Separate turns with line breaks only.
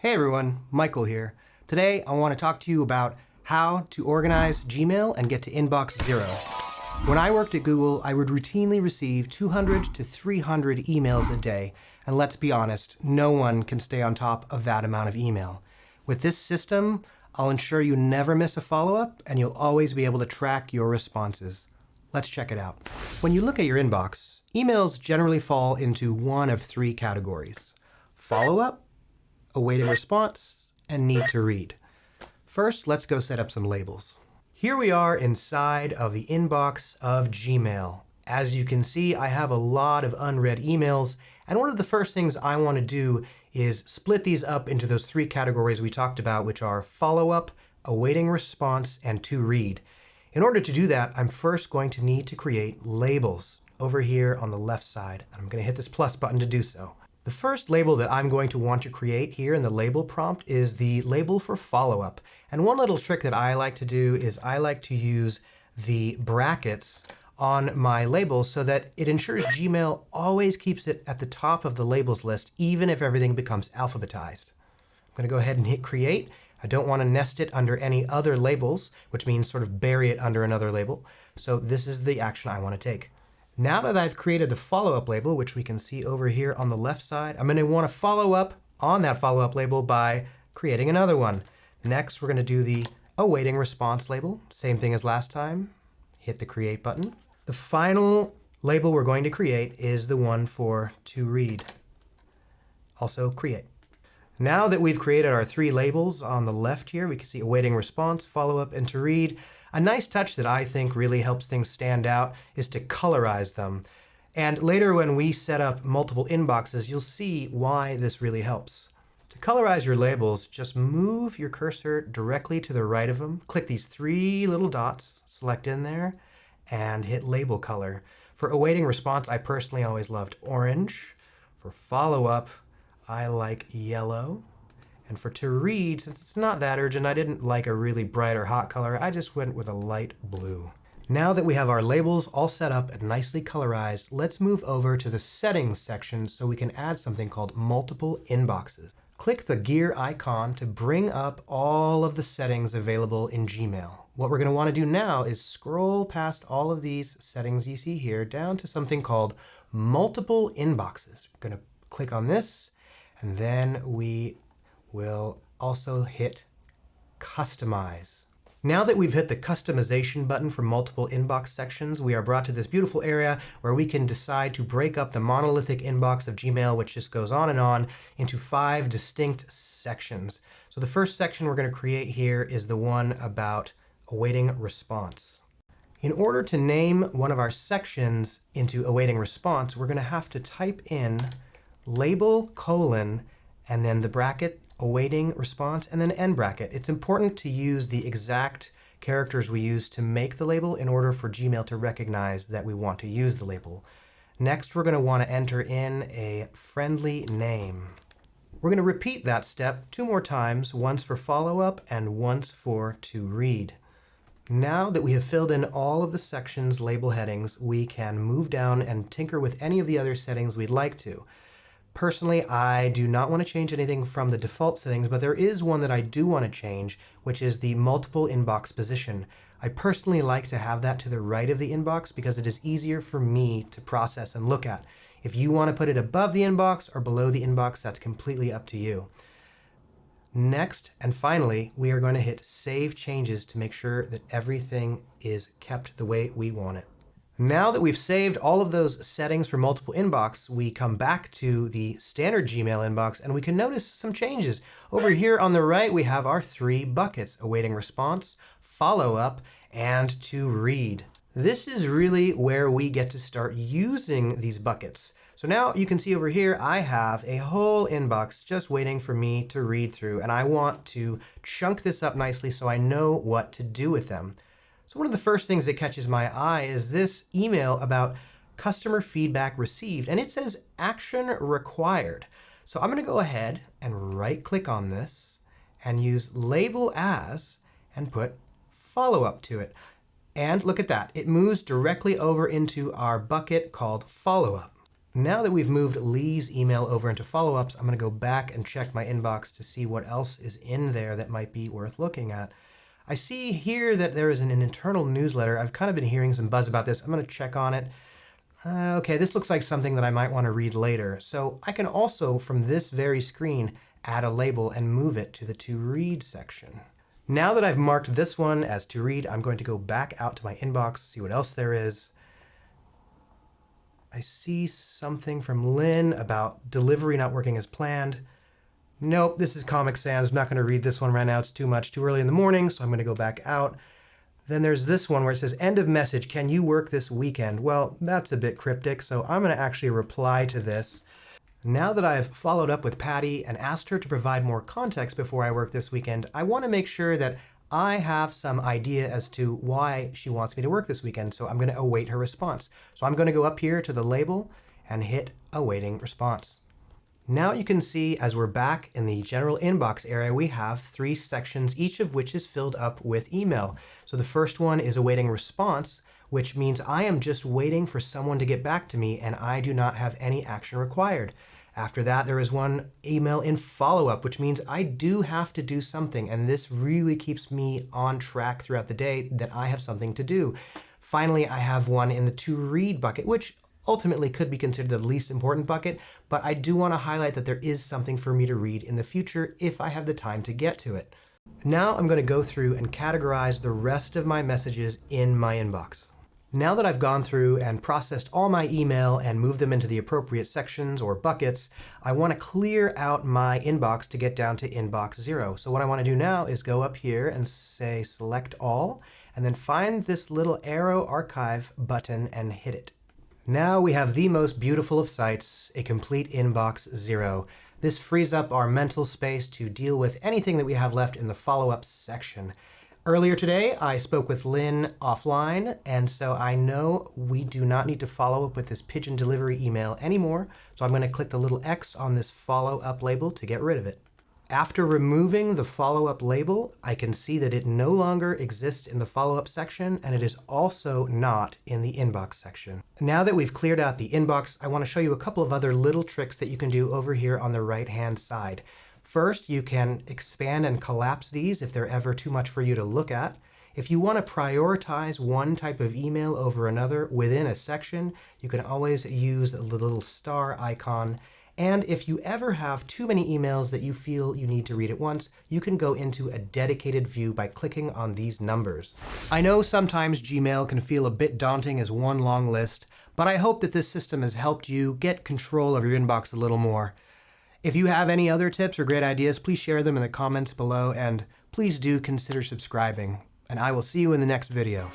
Hey everyone, Michael here. Today I want to talk to you about how to organize Gmail and get to inbox zero. When I worked at Google, I would routinely receive 200 to 300 emails a day, and let's be honest, no one can stay on top of that amount of email. With this system, I'll ensure you never miss a follow-up, and you'll always be able to track your responses. Let's check it out. When you look at your inbox, emails generally fall into one of three categories. Follow-up, awaiting response, and need to read. First, let's go set up some labels. Here we are inside of the inbox of Gmail. As you can see, I have a lot of unread emails, and one of the first things I want to do is split these up into those three categories we talked about, which are follow-up, awaiting response, and to read. In order to do that, I'm first going to need to create labels over here on the left side. And I'm going to hit this plus button to do so. The first label that I'm going to want to create here in the label prompt is the label for follow-up. And one little trick that I like to do is I like to use the brackets on my labels so that it ensures Gmail always keeps it at the top of the labels list, even if everything becomes alphabetized. I'm going to go ahead and hit create. I don't want to nest it under any other labels, which means sort of bury it under another label. So this is the action I want to take. Now that I've created the follow-up label, which we can see over here on the left side, I'm going to want to follow up on that follow-up label by creating another one. Next, we're going to do the awaiting response label. Same thing as last time. Hit the create button. The final label we're going to create is the one for to read. Also create. Now that we've created our three labels on the left here, we can see awaiting response, follow up, and to read. A nice touch that I think really helps things stand out is to colorize them. And later when we set up multiple inboxes, you'll see why this really helps. To colorize your labels, just move your cursor directly to the right of them. Click these three little dots, select in there, and hit label color. For awaiting response, I personally always loved orange. For follow-up, I like yellow. And for to read, since it's not that urgent, I didn't like a really bright or hot color. I just went with a light blue. Now that we have our labels all set up and nicely colorized, let's move over to the settings section so we can add something called multiple inboxes. Click the gear icon to bring up all of the settings available in Gmail. What we're going to want to do now is scroll past all of these settings you see here down to something called multiple inboxes. We're going to click on this, and then we we'll also hit Customize. Now that we've hit the customization button for multiple inbox sections, we are brought to this beautiful area where we can decide to break up the monolithic inbox of Gmail, which just goes on and on, into five distinct sections. So the first section we're going to create here is the one about awaiting response. In order to name one of our sections into awaiting response, we're going to have to type in label colon and then the bracket awaiting response, and then end bracket. It's important to use the exact characters we use to make the label in order for Gmail to recognize that we want to use the label. Next, we're going to want to enter in a friendly name. We're going to repeat that step two more times, once for follow-up and once for to read. Now that we have filled in all of the sections label headings, we can move down and tinker with any of the other settings we'd like to. Personally, I do not want to change anything from the default settings, but there is one that I do want to change, which is the multiple inbox position. I personally like to have that to the right of the inbox because it is easier for me to process and look at. If you want to put it above the inbox or below the inbox, that's completely up to you. Next, and finally, we are going to hit Save Changes to make sure that everything is kept the way we want it. Now that we've saved all of those settings for multiple inbox, we come back to the standard Gmail inbox and we can notice some changes. Over here on the right, we have our three buckets, awaiting response, follow up, and to read. This is really where we get to start using these buckets. So now you can see over here, I have a whole inbox just waiting for me to read through, and I want to chunk this up nicely so I know what to do with them. So one of the first things that catches my eye is this email about customer feedback received, and it says action required. So I'm going to go ahead and right click on this and use label as and put follow up to it. And look at that. It moves directly over into our bucket called follow up. Now that we've moved Lee's email over into follow-ups, I'm going to go back and check my inbox to see what else is in there that might be worth looking at. I see here that there is an, an internal newsletter. I've kind of been hearing some buzz about this. I'm going to check on it. Uh, okay, this looks like something that I might want to read later. So I can also, from this very screen, add a label and move it to the to read section. Now that I've marked this one as to read, I'm going to go back out to my inbox, see what else there is. I see something from Lynn about delivery not working as planned. Nope, this is Comic Sans. I'm not going to read this one right now. It's too much, too early in the morning, so I'm going to go back out. Then there's this one where it says, end of message, can you work this weekend? Well, that's a bit cryptic, so I'm going to actually reply to this. Now that I've followed up with Patty and asked her to provide more context before I work this weekend, I want to make sure that I have some idea as to why she wants me to work this weekend, so I'm going to await her response. So I'm going to go up here to the label and hit awaiting response. Now you can see as we're back in the general inbox area, we have three sections, each of which is filled up with email. So the first one is awaiting response, which means I am just waiting for someone to get back to me and I do not have any action required. After that, there is one email in follow-up, which means I do have to do something. And this really keeps me on track throughout the day that I have something to do. Finally, I have one in the to read bucket, which ultimately could be considered the least important bucket, but I do want to highlight that there is something for me to read in the future if I have the time to get to it. Now I'm going to go through and categorize the rest of my messages in my inbox. Now that I've gone through and processed all my email and moved them into the appropriate sections or buckets, I want to clear out my inbox to get down to inbox zero. So what I want to do now is go up here and say select all, and then find this little arrow archive button and hit it. Now we have the most beautiful of sights, a complete inbox zero. This frees up our mental space to deal with anything that we have left in the follow-up section. Earlier today, I spoke with Lynn offline, and so I know we do not need to follow up with this pigeon delivery email anymore, so I'm going to click the little X on this follow-up label to get rid of it. After removing the follow-up label, I can see that it no longer exists in the follow-up section, and it is also not in the inbox section. Now that we've cleared out the inbox, I want to show you a couple of other little tricks that you can do over here on the right-hand side. First, you can expand and collapse these if they're ever too much for you to look at. If you want to prioritize one type of email over another within a section, you can always use the little star icon and if you ever have too many emails that you feel you need to read at once, you can go into a dedicated view by clicking on these numbers. I know sometimes Gmail can feel a bit daunting as one long list, but I hope that this system has helped you get control of your inbox a little more. If you have any other tips or great ideas, please share them in the comments below, and please do consider subscribing. And I will see you in the next video.